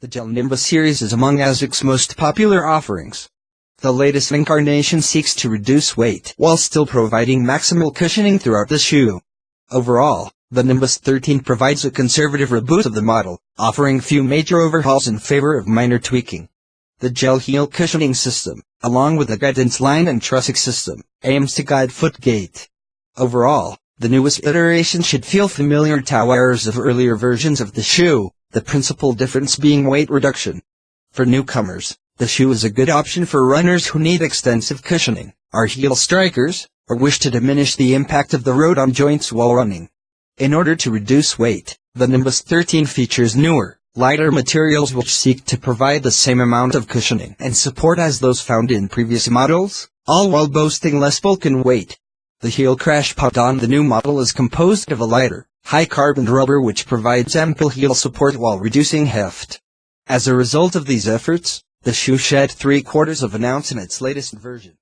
The Gel Nimbus series is among ASICS' most popular offerings. The latest incarnation seeks to reduce weight while still providing maximal cushioning throughout the shoe. Overall, the Nimbus 13 provides a conservative reboot of the model, offering few major overhauls in favor of minor tweaking. The gel heel cushioning system, along with the guidance line and Trusstic system, aims to guide foot gait. Overall, the newest iteration should feel familiar to wearers of earlier versions of the shoe, the principal difference being weight reduction. For newcomers, the shoe is a good option for runners who need extensive cushioning, are heel strikers, or wish to diminish the impact of the road on joints while running. In order to reduce weight, the Nimbus 13 features newer, lighter materials which seek to provide the same amount of cushioning and support as those found in previous models, all while boasting less bulk and weight. The heel crash pod on the new model is composed of a lighter, high-carbon rubber which provides ample heel support while reducing heft. As a result of these efforts, the shoe shed three quarters of an ounce in its latest version.